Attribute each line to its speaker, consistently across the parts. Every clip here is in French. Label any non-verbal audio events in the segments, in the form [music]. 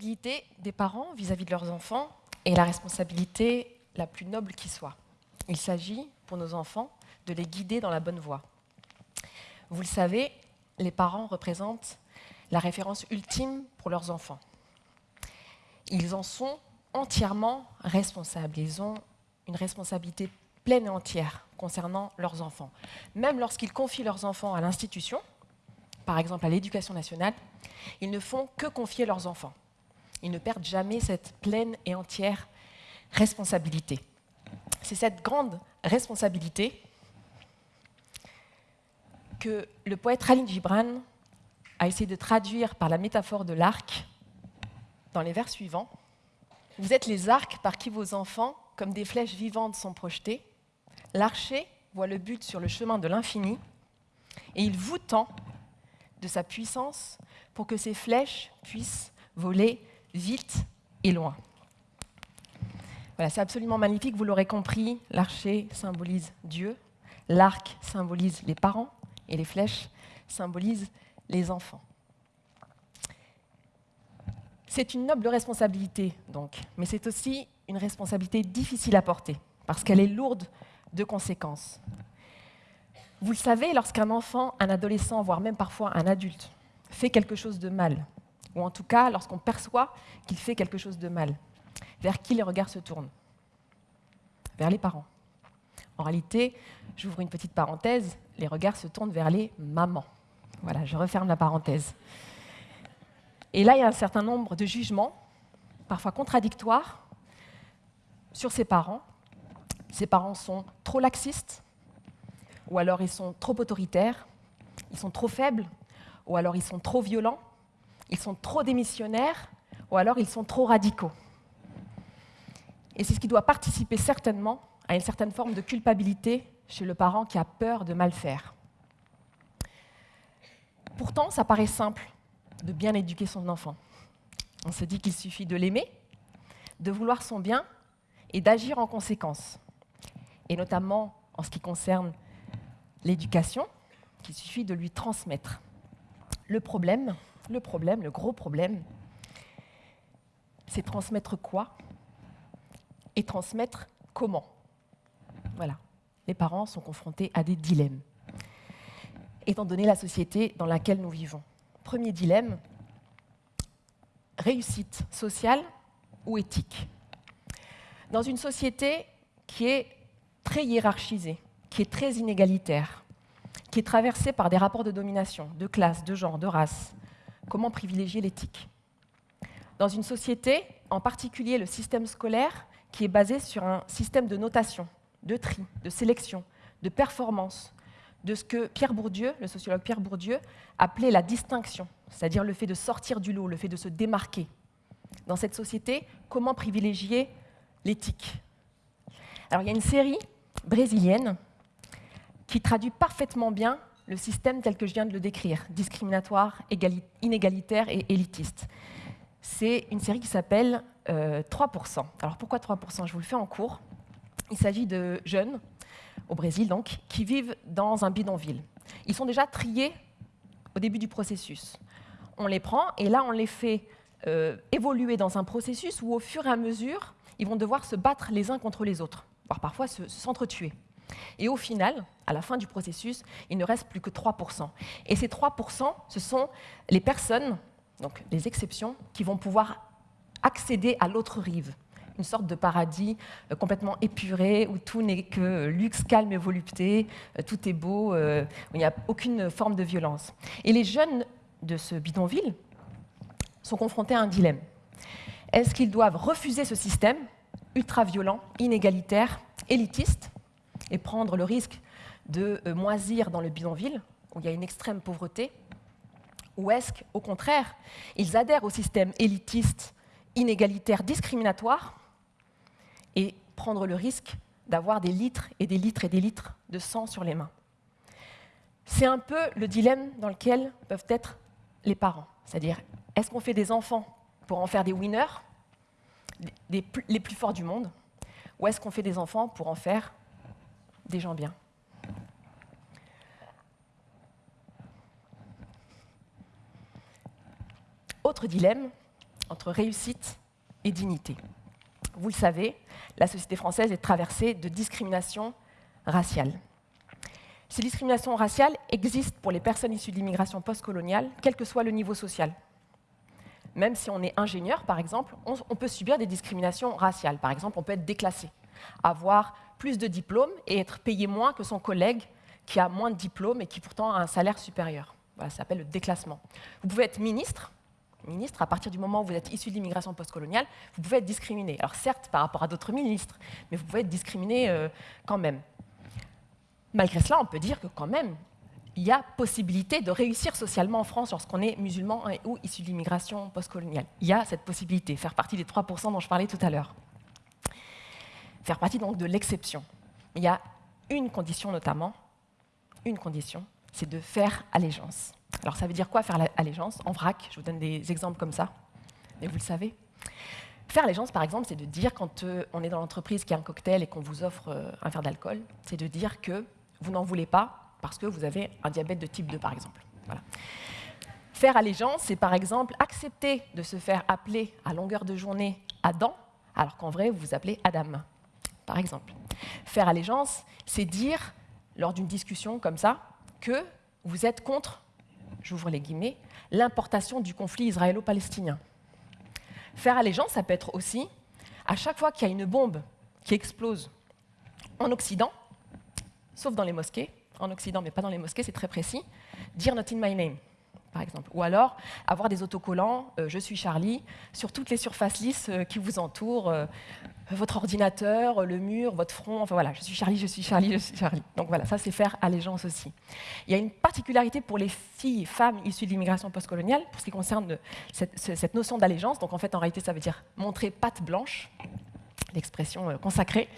Speaker 1: responsabilité des parents vis-à-vis de leurs enfants est la responsabilité la plus noble qui soit. Il s'agit, pour nos enfants, de les guider dans la bonne voie. Vous le savez, les parents représentent la référence ultime pour leurs enfants. Ils en sont entièrement responsables. Ils ont une responsabilité pleine et entière concernant leurs enfants. Même lorsqu'ils confient leurs enfants à l'institution, par exemple à l'éducation nationale, ils ne font que confier leurs enfants. Ils ne perdent jamais cette pleine et entière responsabilité. C'est cette grande responsabilité que le poète Khalil Gibran a essayé de traduire par la métaphore de l'arc dans les vers suivants. Vous êtes les arcs par qui vos enfants, comme des flèches vivantes, sont projetés. L'archer voit le but sur le chemin de l'infini et il vous tend de sa puissance pour que ces flèches puissent voler vite et loin. Voilà, c'est absolument magnifique, vous l'aurez compris, l'archer symbolise Dieu, l'arc symbolise les parents et les flèches symbolisent les enfants. C'est une noble responsabilité, donc, mais c'est aussi une responsabilité difficile à porter, parce qu'elle est lourde de conséquences. Vous le savez, lorsqu'un enfant, un adolescent, voire même parfois un adulte, fait quelque chose de mal, ou en tout cas lorsqu'on perçoit qu'il fait quelque chose de mal, vers qui les regards se tournent? Vers les parents. En réalité, j'ouvre une petite parenthèse, les regards se tournent vers les mamans. Voilà, je referme la parenthèse. Et là, il y a un certain nombre de jugements, parfois contradictoires, sur ces parents. Ces parents sont trop laxistes, ou alors ils sont trop autoritaires, ils sont trop faibles, ou alors ils sont trop violents, ils sont trop démissionnaires, ou alors ils sont trop radicaux. Et c'est ce qui doit participer certainement à une certaine forme de culpabilité chez le parent qui a peur de mal faire. Pourtant, ça paraît simple de bien éduquer son enfant. On se dit qu'il suffit de l'aimer, de vouloir son bien et d'agir en conséquence. Et notamment en ce qui concerne l'éducation, qu'il suffit de lui transmettre. Le problème, le problème, le gros problème, c'est transmettre quoi et transmettre comment. Voilà. Les parents sont confrontés à des dilemmes étant donné la société dans laquelle nous vivons. Premier dilemme, réussite sociale ou éthique Dans une société qui est très hiérarchisée, qui est très inégalitaire, qui est traversée par des rapports de domination, de classe, de genre, de race, comment privilégier l'éthique Dans une société, en particulier le système scolaire, qui est basé sur un système de notation, de tri, de sélection, de performance, de ce que Pierre Bourdieu, le sociologue Pierre Bourdieu, appelait la distinction, c'est-à-dire le fait de sortir du lot, le fait de se démarquer. Dans cette société, comment privilégier l'éthique? Alors il y a une série brésilienne qui traduit parfaitement bien le système tel que je viens de le décrire, discriminatoire, inégalitaire et élitiste. C'est une série qui s'appelle 3%. Euh, Alors pourquoi 3% Je vous le fais en cours. Il s'agit de jeunes au Brésil donc, qui vivent dans un bidonville. Ils sont déjà triés au début du processus. On les prend et là, on les fait euh, évoluer dans un processus où, au fur et à mesure, ils vont devoir se battre les uns contre les autres, voire parfois s'entretuer. Et au final, à la fin du processus, il ne reste plus que 3%. Et ces 3%, ce sont les personnes, donc les exceptions, qui vont pouvoir accéder à l'autre rive, une sorte de paradis euh, complètement épuré, où tout n'est que luxe, calme et volupté, euh, tout est beau, euh, où il n'y a aucune forme de violence. Et les jeunes de ce bidonville sont confrontés à un dilemme. Est-ce qu'ils doivent refuser ce système ultra-violent, inégalitaire, élitiste, et prendre le risque de moisir dans le bidonville, où il y a une extrême pauvreté, ou est-ce qu'au contraire, ils adhèrent au système élitiste, inégalitaire, discriminatoire, et prendre le risque d'avoir des litres et des litres et des litres de sang sur les mains? C'est un peu le dilemme dans lequel peuvent être les parents. C'est-à-dire, est-ce qu'on fait des enfants pour en faire des winners, les plus forts du monde, ou est-ce qu'on fait des enfants pour en faire des gens bien Autre dilemme, entre réussite et dignité. Vous le savez, la société française est traversée de discriminations raciales. Ces discriminations raciales existent pour les personnes issues de l'immigration postcoloniale, quel que soit le niveau social. Même si on est ingénieur, par exemple, on, peut subir des discriminations raciales. Par exemple, on peut être déclassé, avoir plus de diplômes et être payé moins que son collègue qui a moins de diplômes et qui pourtant a un salaire supérieur. Voilà, ça s'appelle le déclassement. Vous pouvez être ministre, ministre, à partir du moment où vous êtes issu de l'immigration postcoloniale, vous pouvez être discriminé. Alors certes, par rapport à d'autres ministres, mais vous pouvez être discriminé euh, quand même. Malgré cela, on peut dire que quand même, il y a possibilité de réussir socialement en France lorsqu'on est musulman ou issu de l'immigration postcoloniale. Il y a cette possibilité, faire partie des 3% dont je parlais tout à l'heure. Faire partie donc de l'exception. Il y a une condition notamment, une condition, c'est de faire allégeance. Alors ça veut dire quoi faire allégeance En vrac, je vous donne des exemples comme ça, mais vous le savez. Faire allégeance, par exemple, c'est de dire, quand euh, on est dans l'entreprise qui a un cocktail et qu'on vous offre euh, un verre d'alcool, c'est de dire que vous n'en voulez pas parce que vous avez un diabète de type 2, par exemple. Faire allégeance, c'est par exemple accepter de se faire appeler à longueur de journée Adam, alors qu'en vrai, vous vous appelez Adam, par exemple. Faire allégeance, c'est dire, lors d'une discussion comme ça, que vous êtes contre, j'ouvre les guillemets, l'importation du conflit israélo-palestinien. Faire allégeance, ça peut être aussi, à chaque fois qu'il y a une bombe qui explose en Occident, sauf dans les mosquées, en Occident, mais pas dans les mosquées, c'est très précis, dire Not in my name, par exemple. Ou alors avoir des autocollants euh, Je suis Charlie sur toutes les surfaces lisses euh, qui vous entourent, euh, votre ordinateur, le mur, votre front, enfin voilà, je suis Charlie, je suis Charlie, je suis Charlie. Donc voilà, ça c'est faire allégeance aussi. Il y a une particularité pour les filles, femmes issues de l'immigration postcoloniale, pour ce qui concerne cette, cette notion d'allégeance. Donc en fait, en réalité, ça veut dire montrer patte blanche, l'expression consacrée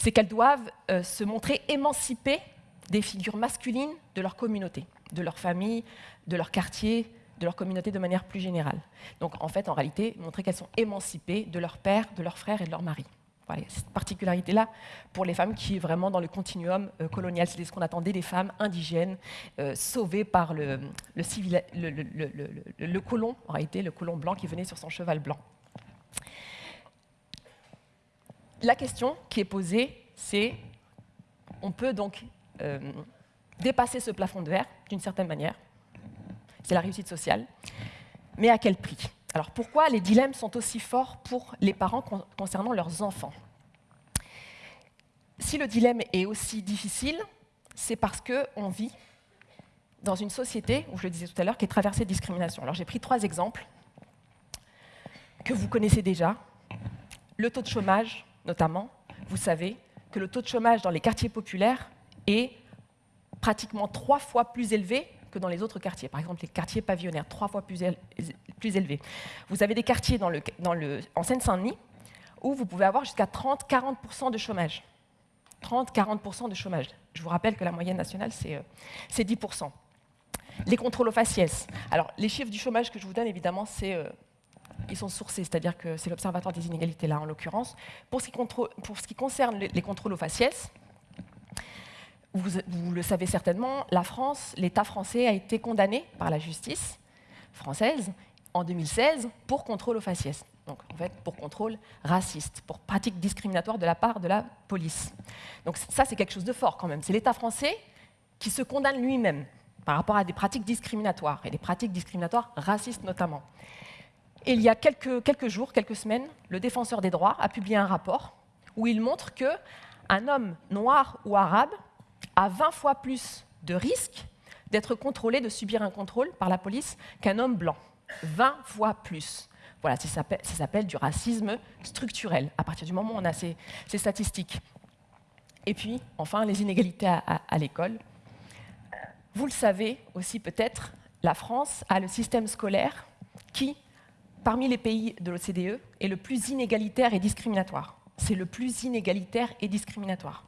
Speaker 1: c'est qu'elles doivent euh, se montrer émancipées des figures masculines de leur communauté, de leur famille, de leur quartier, de leur communauté de manière plus générale. Donc en fait, en réalité, montrer qu'elles sont émancipées de leur père, de leur frère et de leur mari. Cette particularité-là pour les femmes qui est vraiment dans le continuum euh, colonial. C'est ce qu'on attendait des femmes indigènes euh, sauvées par le, le, colon, en réalité, le colon blanc qui venait sur son cheval blanc la question qui est posée, c'est on peut donc euh, dépasser ce plafond de verre d'une certaine manière. C'est la réussite sociale. Mais à quel prix? Alors pourquoi les dilemmes sont aussi forts pour les parents concernant leurs enfants? Si le dilemme est aussi difficile, c'est parce qu'on vit dans une société, où je le disais tout à l'heure, qui est traversée de discrimination. Alors j'ai pris trois exemples que vous connaissez déjà. Le taux de chômage, notamment, vous savez que le taux de chômage dans les quartiers populaires est pratiquement trois fois plus élevé que dans les autres quartiers. Par exemple, les quartiers pavillonnaires, trois fois plus, élevés. Vous avez des quartiers dans le, en Seine-Saint-Denis où vous pouvez avoir jusqu'à 30-40% de chômage. 30-40% de chômage. Je vous rappelle que la moyenne nationale, c'est 10%. Euh, les contrôles aux faciès. Alors, les chiffres du chômage que je vous donne, évidemment, c'est euh, ils sont sourcés, c'est-à-dire que c'est l'Observatoire des inégalités là en l'occurrence. Pour, ce qui concerne les, contrôles aux faciès, vous, le savez certainement, la France, l'État français a été condamné par la justice française en 2016 pour contrôle aux faciès. Donc en fait pour contrôle raciste, pour pratique discriminatoire de la part de la police. Donc ça c'est quelque chose de fort quand même. C'est l'État français qui se condamne lui-même par rapport à des pratiques discriminatoires, et des pratiques discriminatoires racistes notamment. Et il y a quelques, quelques jours, quelques semaines, le défenseur des droits a publié un rapport où il montre qu'un homme noir ou arabe a 20 fois plus de risques d'être contrôlé, de subir un contrôle par la police qu'un homme blanc. 20 fois plus. Voilà, ça s'appelle du racisme structurel, à partir du moment où on a ces, statistiques. Et puis, enfin, les inégalités à, à l'école. Vous le savez aussi peut-être, la France a le système scolaire qui parmi les pays de l'OCDE, est le plus inégalitaire et discriminatoire. C'est le plus inégalitaire et discriminatoire.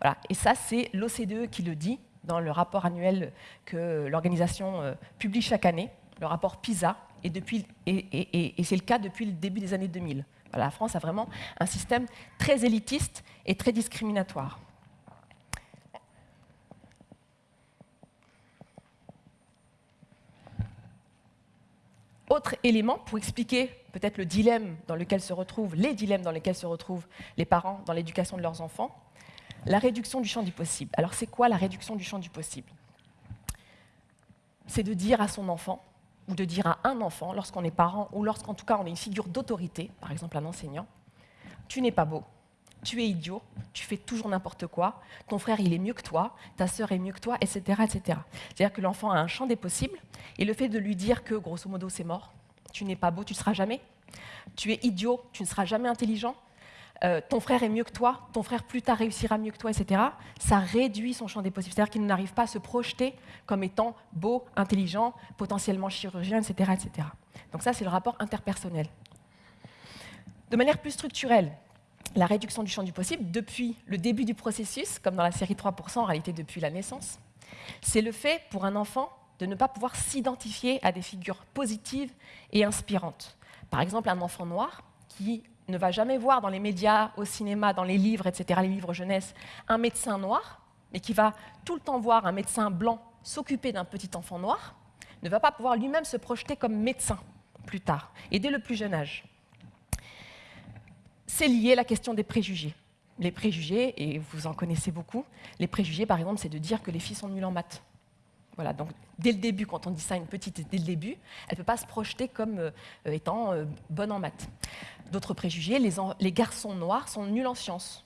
Speaker 1: Voilà. Et ça, c'est l'OCDE qui le dit dans le rapport annuel que l'organisation euh, publie chaque année, le rapport PISA, et, c'est le cas depuis le début des années 2000. la France a vraiment un système très élitiste et très discriminatoire. Autre élément pour expliquer peut-être le dilemme dans lequel se retrouvent, les dilemmes dans lesquels se retrouvent les parents dans l'éducation de leurs enfants, la réduction du champ du possible. Alors c'est quoi la réduction du champ du possible? C'est de dire à son enfant, ou de dire à un enfant, lorsqu'on est parent, ou lorsqu'en tout cas on est une figure d'autorité, par exemple un enseignant, tu n'es pas beau, tu es idiot, tu fais toujours n'importe quoi, ton frère il est mieux que toi, ta sœur est mieux que toi, etc. etc. C'est-à-dire que l'enfant a un champ des possibles, et le fait de lui dire que, grosso modo, c'est mort, tu n'es pas beau, tu ne seras jamais, tu es idiot, tu ne seras jamais intelligent, euh, ton frère est mieux que toi, ton frère plus tard réussira mieux que toi, etc., ça réduit son champ des possibles. C'est-à-dire qu'il n'arrive pas à se projeter comme étant beau, intelligent, potentiellement chirurgien, etc. etc. Donc ça, c'est le rapport interpersonnel. De manière plus structurelle, la réduction du champ du possible, depuis le début du processus, comme dans la série 3%, en réalité depuis la naissance, c'est le fait pour un enfant de ne pas pouvoir s'identifier à des figures positives et inspirantes. Par exemple, un enfant noir qui ne va jamais voir dans les médias, au cinéma, dans les livres, etc., les livres jeunesse, un médecin noir, mais qui va tout le temps voir un médecin blanc s'occuper d'un petit enfant noir, ne va pas pouvoir lui-même se projeter comme médecin plus tard, et dès le plus jeune âge. C'est lié à la question des préjugés. Les préjugés, et vous en connaissez beaucoup, les préjugés, par exemple, c'est de dire que les filles sont nulles en maths. Voilà, donc dès le début, quand on dit ça à une petite, dès le début, elle ne peut pas se projeter comme euh, étant euh, bonne en maths. D'autres préjugés, les, garçons noirs sont nuls en sciences.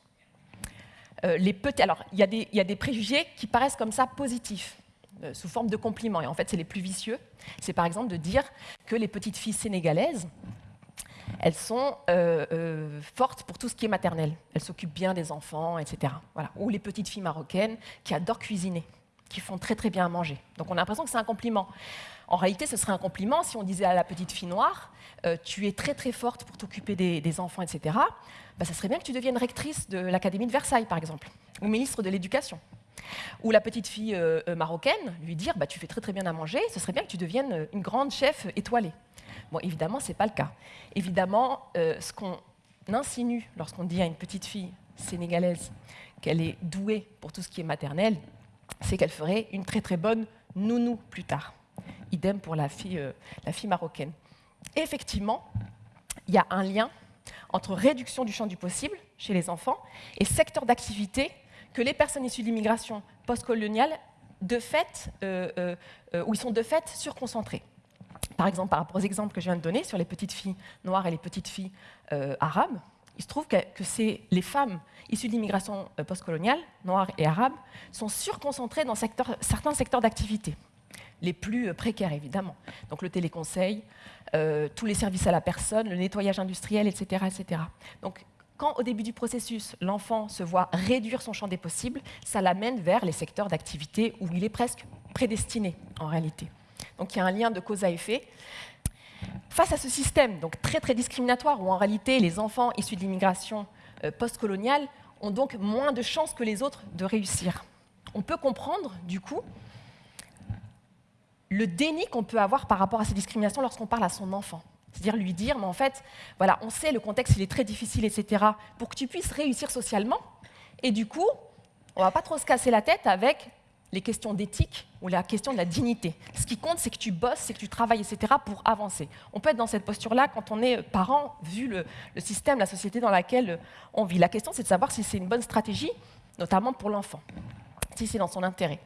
Speaker 1: Euh, les alors, il y, a des préjugés qui paraissent comme ça positifs, sous forme de compliments, et en fait, c'est les plus vicieux. C'est par exemple de dire que les petites filles sénégalaises, elles sont fortes pour tout ce qui est maternel. Elles s'occupent bien des enfants, etc. Voilà. Ou les petites filles marocaines qui adorent cuisiner qui font très très bien à manger. Donc on a l'impression que c'est un compliment. En réalité, ce serait un compliment si on disait à la petite fille noire, euh, tu es très très forte pour t'occuper des, enfants, etc. Bah, ça serait bien que tu deviennes rectrice de l'Académie de Versailles, par exemple, ou ministre de l'Éducation. Ou la petite fille euh, euh, marocaine, lui dire, bah, tu fais très très bien à manger, ce serait bien que tu deviennes une grande chef étoilée. Bon, évidemment, ce n'est pas le cas. Évidemment, ce qu'on insinue lorsqu'on dit à une petite fille sénégalaise qu'elle est douée pour tout ce qui est maternel, c'est qu'elle ferait une très très bonne nounou plus tard. Idem pour la fille, euh, marocaine. effectivement, il y a un lien entre réduction du champ du possible chez les enfants et secteur d'activité que les personnes issues de l'immigration postcoloniale, de fait, euh, euh, où ils sont de fait surconcentrés. Par exemple, par rapport aux exemples que je viens de donner sur les petites filles noires et les petites filles arabes, il se trouve que, c'est les femmes issues d'immigration euh, postcoloniale, noires et arabes, sont surconcentrées dans certains secteurs d'activité, les plus précaires évidemment. Donc le téléconseil, euh, tous les services à la personne, le nettoyage industriel, etc. etc. Donc quand au début du processus, l'enfant se voit réduire son champ des possibles, ça l'amène vers les secteurs d'activité où il est presque prédestiné en réalité. Donc il y a un lien de cause à effet. Face à ce système donc très très discriminatoire où en réalité les enfants issus de l'immigration euh, postcoloniale ont donc moins de chances que les autres de réussir, on peut comprendre du coup le déni qu'on peut avoir par rapport à ces discriminations lorsqu'on parle à son enfant. C'est-à-dire lui dire, mais en fait, voilà, on sait le contexte, il est très difficile, etc., pour que tu puisses réussir socialement. Et du coup, on va pas trop se casser la tête avec les questions d'éthique ou la question de la dignité. Ce qui compte, c'est que tu bosses, c'est que tu travailles, etc., pour avancer. On peut être dans cette posture-là quand on est parent, vu le, système, la société dans laquelle on vit. La question, c'est de savoir si c'est une bonne stratégie, notamment pour l'enfant, si c'est dans son intérêt.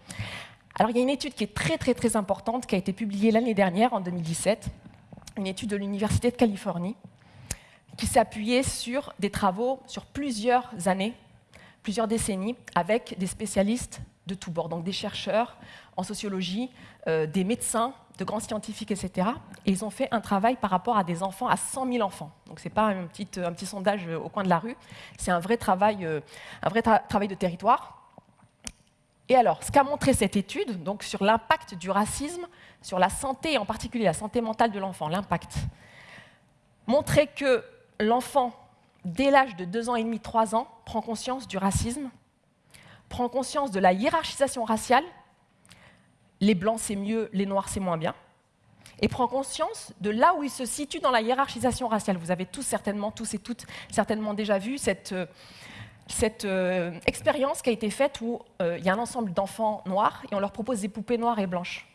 Speaker 1: Alors, il y a une étude qui est très, très, très importante, qui a été publiée l'année dernière, en 2017, une étude de l'Université de Californie, qui s'est appuyée sur des travaux sur plusieurs années, plusieurs décennies, avec des spécialistes de tous bords, donc des chercheurs en sociologie, euh, des médecins, de grands scientifiques, etc. Et ils ont fait un travail par rapport à des enfants, à 100 000 enfants. Donc ce n'est pas un petit, un petit, sondage au coin de la rue, c'est un vrai travail, euh, un vrai travail de territoire. Et alors, ce qu'a montré cette étude, donc sur l'impact du racisme, sur la santé, en particulier la santé mentale de l'enfant, l'impact, montrait que l'enfant, dès l'âge de 2 ans et demi, 3 ans, prend conscience du racisme, prend conscience de la hiérarchisation raciale, les blancs c'est mieux, les noirs c'est moins bien, et prend conscience de là où il se situe dans la hiérarchisation raciale. Vous avez tous certainement, tous et toutes certainement déjà vu cette, euh, cette euh, expérience qui a été faite où euh, il y a un ensemble d'enfants noirs et on leur propose des poupées noires et blanches.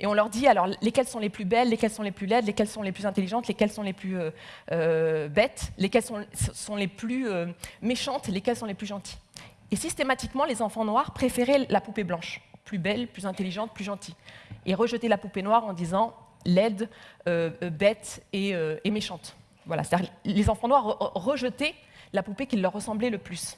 Speaker 1: Et on leur dit alors lesquelles sont les plus belles, lesquelles sont les plus laides, lesquelles sont les plus intelligentes, lesquelles sont les plus bêtes, lesquelles sont, les plus méchantes, lesquelles sont les plus gentilles. Et systématiquement, les enfants noirs préféraient la poupée blanche, plus belle, plus intelligente, plus gentille, et rejetaient la poupée noire en disant laide, bête et, méchante. Voilà, c'est-à-dire les enfants noirs rejetaient la poupée qui leur ressemblait le plus.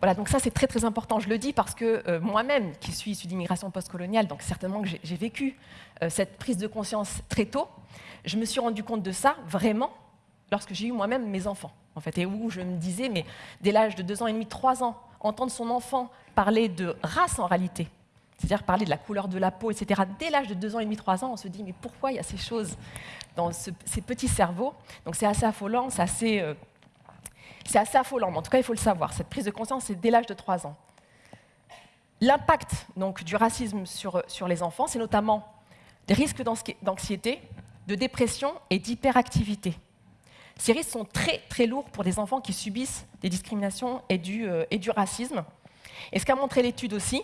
Speaker 1: Voilà, donc ça c'est très très important. Je le dis parce que euh, moi-même, qui suis issue d'immigration postcoloniale, donc certainement que j'ai vécu euh, cette prise de conscience très tôt, je me suis rendu compte de ça vraiment lorsque j'ai eu moi-même mes enfants, en fait, et où je me disais, mais dès l'âge de 2 ans et demi, 3 ans, entendre son enfant parler de race en réalité, c'est-à-dire parler de la couleur de la peau, etc. Dès l'âge de 2 ans et demi, 3 ans, on se dit, mais pourquoi il y a ces choses dans ces petits cerveaux? Donc c'est assez affolant, c'est assez... Euh, c'est assez affolant, mais en tout cas, il faut le savoir. Cette prise de conscience, c'est dès l'âge de 3 ans. L'impact du racisme sur, les enfants, c'est notamment des risques d'anxiété, de dépression et d'hyperactivité. Ces risques sont très très lourds pour des enfants qui subissent des discriminations et du, euh, et du racisme. Et ce qu'a montré l'étude aussi,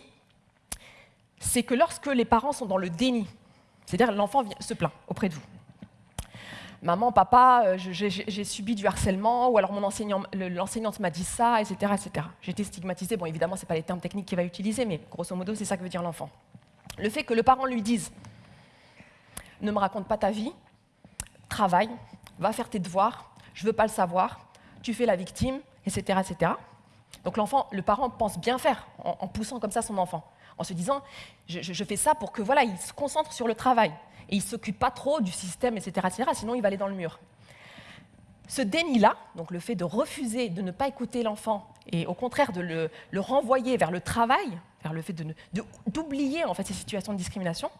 Speaker 1: c'est que lorsque les parents sont dans le déni, c'est-à-dire l'enfant se plaint auprès de vous, maman, papa, euh, j'ai subi du harcèlement, ou alors mon l'enseignante m'a dit ça, etc. etc. J'ai été stigmatisée. Bon, évidemment, ce n'est pas les termes techniques qu'il va utiliser, mais grosso modo, c'est ça que veut dire l'enfant. Le fait que le parent lui dise ne me raconte pas ta vie, travaille, va faire tes devoirs, je ne veux pas le savoir, tu fais la victime, etc. etc. Donc l'enfant, le parent pense bien faire en, poussant comme ça son enfant, en se disant je, fais ça pour que voilà, il se concentre sur le travail et il s'occupe pas trop du système, etc., etc., sinon il va aller dans le mur. Ce déni-là, donc le fait de refuser, de ne pas écouter l'enfant, et au contraire de le, renvoyer vers le travail, vers le fait d'oublier en fait ces situations de discrimination,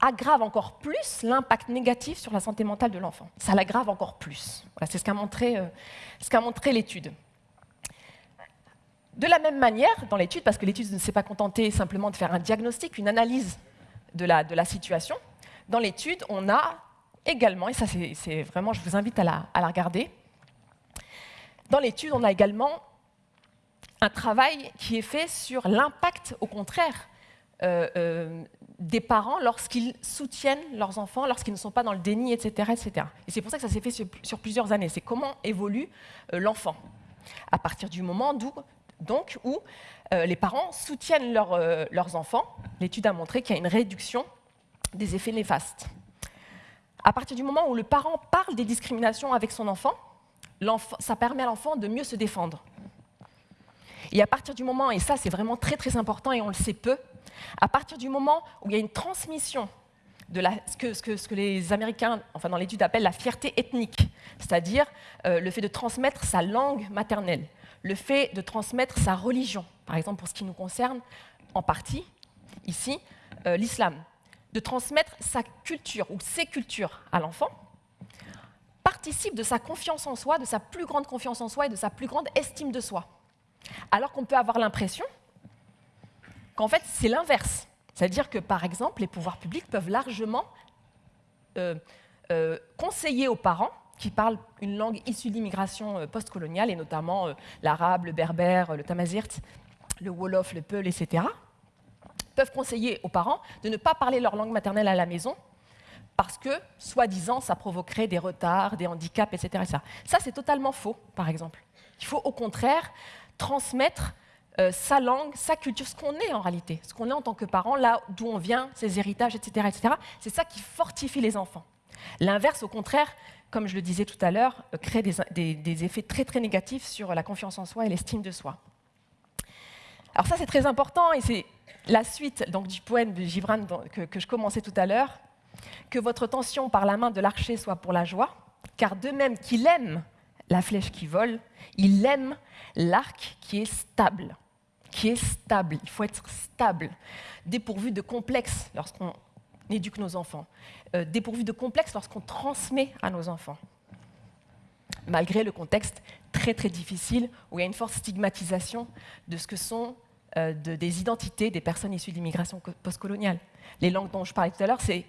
Speaker 1: aggrave encore plus l'impact négatif sur la santé mentale de l'enfant. Ça l'aggrave encore plus. Voilà, c'est ce qu'a montré, euh, montré l'étude. De la même manière, dans l'étude, parce que l'étude ne s'est pas contentée simplement de faire un diagnostic, une analyse de la, situation, dans l'étude, on a également, et ça c'est vraiment, je vous invite à la, regarder, dans l'étude, on a également un travail qui est fait sur l'impact, au contraire, euh, euh, des parents lorsqu'ils soutiennent leurs enfants, lorsqu'ils ne sont pas dans le déni, etc. etc. Et c'est pour ça que ça s'est fait sur, plusieurs années. C'est comment évolue euh, l'enfant. À partir du moment donc, où les parents soutiennent leurs enfants, l'étude a montré qu'il y a une réduction des effets néfastes. À partir du moment où le parent parle des discriminations avec son enfant, ça permet à l'enfant de mieux se défendre. Et à partir du moment, et ça c'est vraiment très très important et on le sait peu, à partir du moment où il y a une transmission de ce, que, les Américains, enfin dans l'étude, appellent la fierté ethnique, c'est-à-dire euh, le fait de transmettre sa langue maternelle, le fait de transmettre sa religion, par exemple pour ce qui nous concerne en partie, ici, euh, l'islam de transmettre sa culture ou ses cultures à l'enfant participe de sa confiance en soi, de sa plus grande confiance en soi et de sa plus grande estime de soi. Alors qu'on peut avoir l'impression qu'en fait c'est l'inverse. C'est-à-dire que par exemple les pouvoirs publics peuvent largement euh, euh, conseiller aux parents qui parlent une langue issue de l'immigration euh, postcoloniale, et notamment l'arabe, le berbère, le tamazirt, le wolof, le peul, etc., peuvent conseiller aux parents de ne pas parler leur langue maternelle à la maison parce que, soi-disant, ça provoquerait des retards, des handicaps, etc. Ça, c'est totalement faux, par exemple. Il faut au contraire transmettre euh, sa langue, sa culture, ce qu'on est en réalité, ce qu'on est en tant que parent, là d'où on vient, ses héritages, etc. C'est ça qui fortifie les enfants. L'inverse, au contraire, comme je le disais tout à l'heure, euh, crée des, effets très très négatifs sur la confiance en soi et l'estime de soi. Alors ça, c'est très important et c'est la suite donc, du poème de Gibran que, je commençais tout à l'heure, que votre tension par la main de l'archer soit pour la joie, car de même qu'il aime la flèche qui vole, il aime l'arc qui est stable. Qui est stable. Il faut être stable, dépourvu de complexes lorsqu'on éduque nos enfants, euh, dépourvu de complexes lorsqu'on transmet à nos enfants. Malgré le contexte très très difficile où il y a une forte stigmatisation de ce que sont euh, des identités des personnes issues de l'immigration postcoloniale. Les langues dont je parlais tout à l'heure, c'est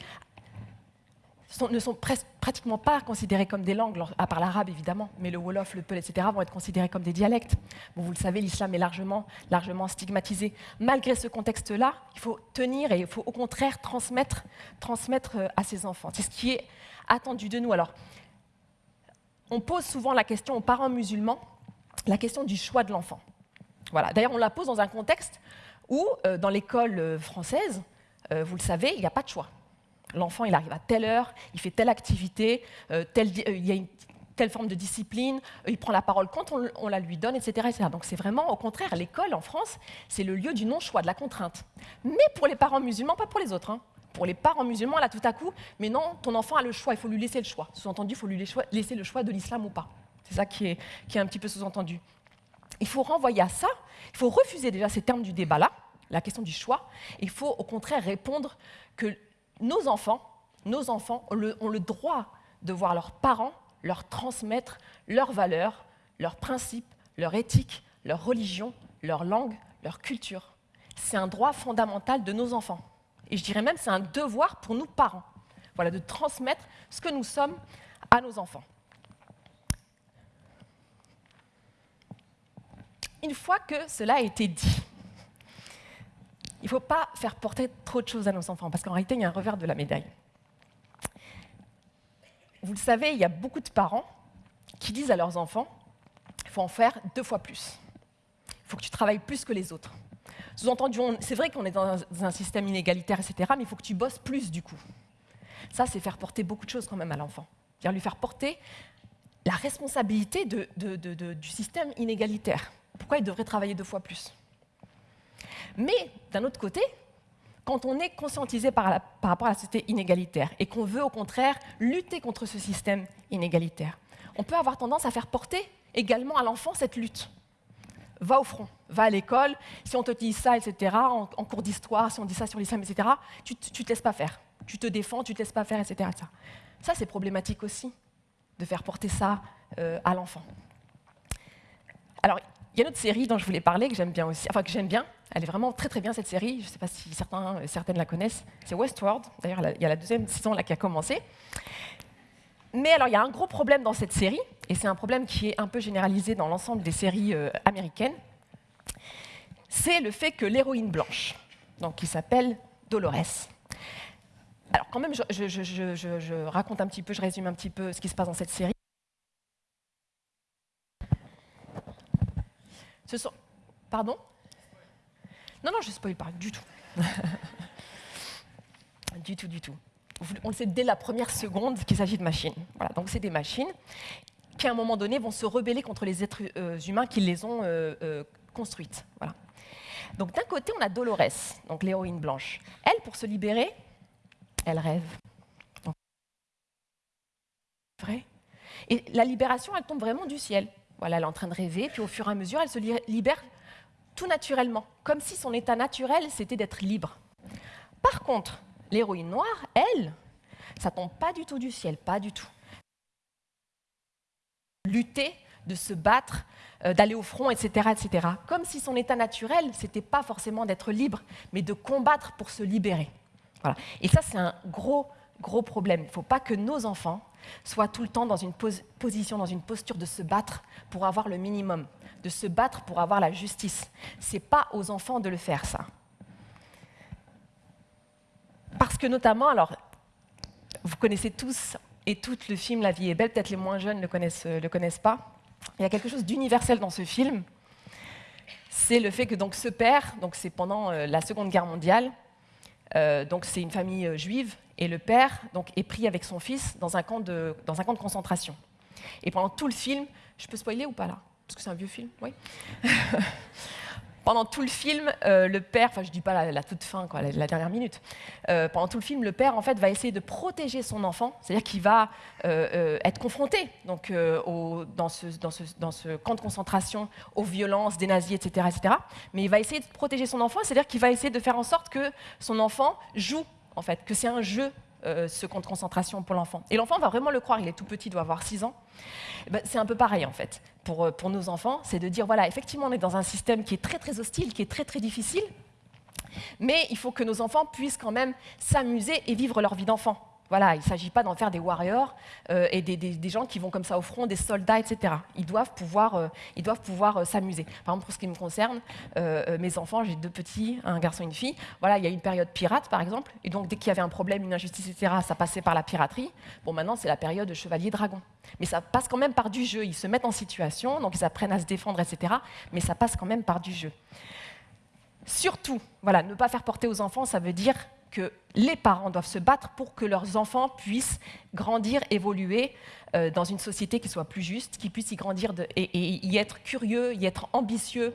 Speaker 1: ne sont pratiquement pas considérées comme des langues, à part l'arabe évidemment, mais le wolof, le peul, etc. vont être considérés comme des dialectes. Vous le savez, l'islam est largement, largement stigmatisé. Malgré ce contexte-là, il faut tenir et il faut au contraire transmettre, transmettre euh, à ses enfants. C'est ce qui est attendu de nous. Alors, on pose souvent la question aux parents musulmans, la question du choix de l'enfant. Voilà. D'ailleurs, on la pose dans un contexte où, euh, dans l'école euh, française, vous le savez, il n'y a pas de choix l'enfant, il arrive à telle heure, il fait telle activité, euh, euh, il y a une telle forme de discipline, euh, il prend la parole quand on, la lui donne, etc. Donc c'est vraiment, au contraire, l'école en France, c'est le lieu du non-choix, de la contrainte. Mais pour les parents musulmans, pas pour les autres. Hein. Pour les parents musulmans, là, tout à coup, mais non, ton enfant a le choix, il faut lui laisser le choix. Sous-entendu, il faut lui laisser le choix de l'islam ou pas. C'est ça qui est, qui est un petit peu sous-entendu. Il faut renvoyer à ça, il faut refuser déjà ces termes du débat-là, la question du choix. Il faut au contraire répondre que nos enfants, ont le, droit de voir leurs parents leur transmettre leurs valeurs, leurs principes, leur éthique, leur religion, leur langue, leur culture. C'est un droit fondamental de nos enfants. Et je dirais même c'est un devoir pour nous parents. Voilà, de transmettre ce que nous sommes à nos enfants. Une fois que cela a été dit, il ne faut pas faire porter trop de choses à nos enfants, parce qu'en réalité, il y a un revers de la médaille. Vous le savez, il y a beaucoup de parents qui disent à leurs enfants, il faut en faire deux fois plus. Il faut que tu travailles plus que les autres. Sous-entendu, c'est vrai qu'on est dans un, système inégalitaire, etc., mais il faut que tu bosses plus du coup. Ça, c'est faire porter beaucoup de choses quand même à l'enfant. C'est-à-dire lui faire porter la responsabilité du système inégalitaire. Pourquoi il devrait travailler deux fois plus? Mais d'un autre côté, quand on est conscientisé par, rapport à la société inégalitaire et qu'on veut au contraire lutter contre ce système inégalitaire, on peut avoir tendance à faire porter également à l'enfant cette lutte. Va au front, va à l'école, si on te dit ça, etc., en, cours d'histoire, si on dit ça sur l'islam, etc., tu ne te laisses pas faire. Tu te défends, tu ne te laisses pas faire, etc. Ça, c'est problématique aussi, de faire porter ça euh, à l'enfant. Alors, il y a une autre série dont je voulais parler, que j'aime bien aussi, enfin que j'aime bien, elle est vraiment très très bien cette série, je ne sais pas si certains, certaines la connaissent, c'est Westworld, d'ailleurs il y a la deuxième saison là qui a commencé. Mais alors il y a un gros problème dans cette série, et c'est un problème qui est un peu généralisé dans l'ensemble des séries euh, américaines, c'est le fait que l'héroïne blanche, donc qui s'appelle Dolores, alors quand même je raconte un petit peu, je résume un petit peu ce qui se passe dans cette série. Pardon Non, non, je ne spoil pas du tout. [laughs] du tout, du tout. On le sait dès la première seconde qu'il s'agit de machines. Voilà, donc c'est des machines qui, à un moment donné, vont se rebeller contre les êtres euh, humains qui les ont euh, euh, construites. Donc d'un côté, on a Dolores, donc l'héroïne blanche. Elle, pour se libérer, elle rêve. Vrai. Et la libération, elle tombe vraiment du ciel. Voilà, elle est en train de rêver, puis au fur et à mesure, elle se libère tout naturellement, comme si son état naturel, c'était d'être libre. Par contre, l'héroïne noire, elle, ça tombe pas du tout du ciel, pas du tout. Lutter, de se battre, euh, d'aller au front, etc., etc. Comme si son état naturel, c'était pas forcément d'être libre, mais de combattre pour se libérer. Voilà. Et ça, c'est un gros, gros problème. Il ne faut pas que nos enfants soit tout le temps dans une position, dans une posture de se battre pour avoir le minimum, de se battre pour avoir la justice. Ce n'est pas aux enfants de le faire, ça. Parce que notamment, alors, vous connaissez tous et toutes le film La vie est belle, peut-être les moins jeunes ne le connaissent, le connaissent pas. Il y a quelque chose d'universel dans ce film, c'est le fait que donc, ce père, donc c'est pendant euh, la Seconde Guerre mondiale, euh, donc c'est une famille euh, juive, et le père donc, est pris avec son fils dans un, camp de, dans un camp de concentration. Et pendant tout le film, je peux spoiler ou pas là? Parce que c'est un vieux film, oui. Pendant tout le film, euh, le père, enfin je dis pas la, toute fin, quoi, la, dernière minute, euh, pendant tout le film, le père en fait va essayer de protéger son enfant, c'est-à-dire qu'il va euh, être confronté donc, dans, ce, camp de concentration aux violences des nazis, etc., etc. Mais il va essayer de protéger son enfant, c'est-à-dire qu'il va essayer de faire en sorte que son enfant joue en fait, que c'est un jeu, euh, ce camp de concentration pour l'enfant. Et l'enfant va vraiment le croire, il est tout petit, il doit avoir 6 ans. Eh ben, c'est un peu pareil, en fait, pour, euh, pour nos enfants, c'est de dire, voilà, effectivement, on est dans un système qui est très, très hostile, qui est très, très difficile, mais il faut que nos enfants puissent quand même s'amuser et vivre leur vie d'enfant. Voilà, il ne s'agit pas d'en faire des warriors euh, et des, gens qui vont comme ça au front, des soldats, etc. Ils doivent pouvoir, euh, euh, s'amuser. Par exemple, pour ce qui me concerne, mes enfants, j'ai deux petits, un garçon et une fille. Voilà, il y a une période pirate, par exemple, et donc dès qu'il y avait un problème, une injustice, etc., ça passait par la piraterie. Bon, maintenant, c'est la période de chevalier dragon. Mais ça passe quand même par du jeu. Ils se mettent en situation, donc ils apprennent à se défendre, etc. Mais ça passe quand même par du jeu. Surtout, voilà, ne pas faire porter aux enfants, ça veut dire que les parents doivent se battre pour que leurs enfants puissent grandir, évoluer euh, dans une société qui soit plus juste, qui puissent y grandir et, y être curieux, y être ambitieux,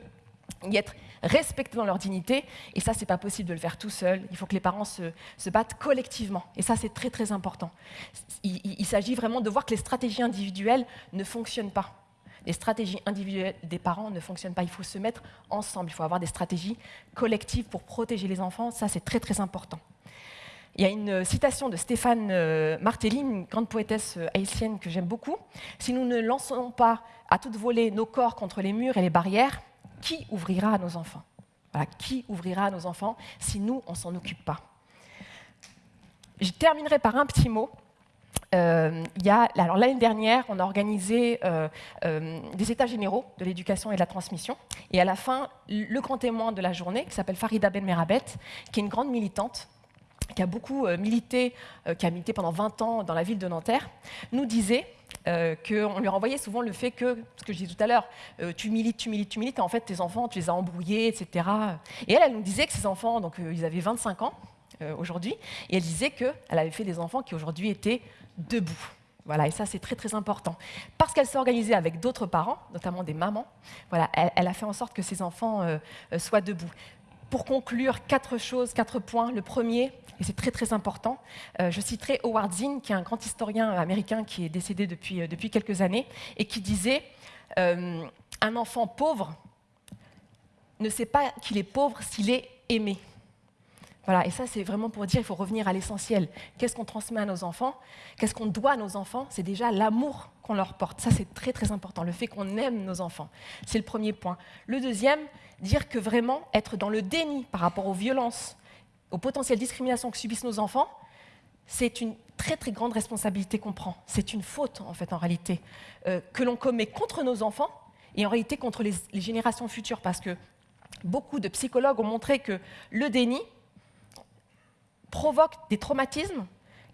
Speaker 1: y être respectés dans leur dignité. Et ça, ce n'est pas possible de le faire tout seul. Il faut que les parents se, battent collectivement. Et ça, c'est très, très important. il s'agit vraiment de voir que les stratégies individuelles ne fonctionnent pas les stratégies individuelles des parents ne fonctionnent pas. Il faut se mettre ensemble. Il faut avoir des stratégies collectives pour protéger les enfants. Ça, c'est très, très important. Il y a une citation de Stéphane euh, Martelly, une grande poétesse euh, haïtienne que j'aime beaucoup. Si nous ne lançons pas à toute volée nos corps contre les murs et les barrières, qui ouvrira à nos enfants? Qui ouvrira à nos enfants si nous, on ne s'en occupe pas? Je terminerai par un petit mot euh, alors l'année dernière, on a organisé euh, euh, des états généraux de l'éducation et de la transmission. Et à la fin, le grand témoin de la journée, qui s'appelle Farida Ben Merabet, qui est une grande militante, qui a beaucoup milité, qui a milité pendant 20 ans dans la ville de Nanterre, nous disait qu'on lui renvoyait souvent le fait que, ce que je disais tout à l'heure, tu milites, tu milites, tu milites, et en fait tes enfants, tu les as embrouillés, etc. Et elle, elle nous disait que ses enfants, donc ils avaient 25 ans aujourd'hui, et elle disait qu'elle avait fait des enfants qui aujourd'hui étaient debout. Voilà, et ça c'est très très important. Parce qu'elle s'est organisée avec d'autres parents, notamment des mamans, elle, a fait en sorte que ses enfants euh, euh, soient debout. Pour conclure, quatre choses, quatre points. Le premier, et c'est très très important, euh, je citerai Howard Zinn, qui est un grand historien américain qui est décédé depuis, depuis quelques années, et qui disait Un enfant pauvre ne sait pas qu'il est pauvre s'il est aimé. Voilà, et ça, c'est vraiment pour dire qu'il faut revenir à l'essentiel. Qu'est-ce qu'on transmet à nos enfants? Qu'est-ce qu'on doit à nos enfants? C'est déjà l'amour qu'on leur porte. Ça, c'est très, très important, le fait qu'on aime nos enfants. C'est le premier point. Le deuxième, dire que vraiment, être dans le déni par rapport aux violences, aux potentielles discriminations que subissent nos enfants, c'est une très, très grande responsabilité qu'on prend. C'est une faute, en fait, en réalité, euh, que l'on commet contre nos enfants et en réalité contre les générations futures, parce que beaucoup de psychologues ont montré que le déni, provoque des traumatismes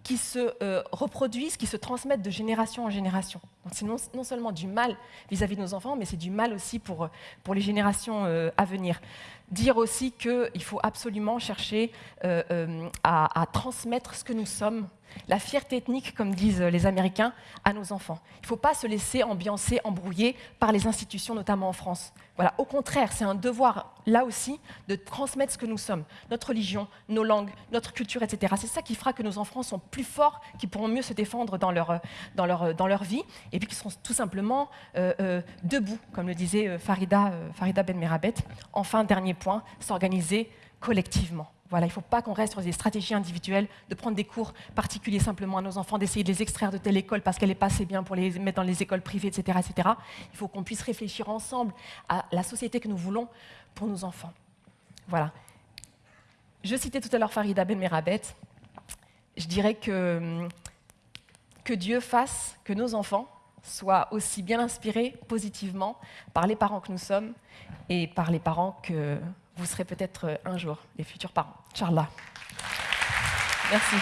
Speaker 1: qui se euh, reproduisent, qui se transmettent de génération en génération. C'est non, seulement du mal vis-à-vis de nos enfants, mais c'est du mal aussi pour, pour les générations euh, à venir. Dire aussi qu'il faut absolument chercher euh, à, transmettre ce que nous sommes, la fierté ethnique, comme disent les Américains, à nos enfants. Il ne faut pas se laisser ambiancer, embrouiller par les institutions, notamment en France. Voilà, au contraire, c'est un devoir, là aussi, de transmettre ce que nous sommes, notre religion, nos langues, notre culture, etc. C'est ça qui fera que nos enfants sont plus forts, qui pourront mieux se défendre dans leur, dans leur, dans leur vie, et puis qui seront tout simplement euh, euh, debout, comme le disait euh, Farida, Farida Ben Merabet. Enfin, dernier point, s'organiser collectivement. Voilà, il ne faut pas qu'on reste sur des stratégies individuelles, de prendre des cours particuliers simplement à nos enfants, d'essayer de les extraire de telle école parce qu'elle n'est pas assez bien pour les mettre dans les écoles privées, etc. etc. Il faut qu'on puisse réfléchir ensemble à la société que nous voulons pour nos enfants. Voilà. Je citais tout à l'heure Farida Ben Merabet. Je dirais que, que Dieu fasse que nos enfants soient aussi bien inspirés positivement par les parents que nous sommes et par les parents que vous serez peut-être euh, un jour les futurs parents. Inch'Allah. Merci.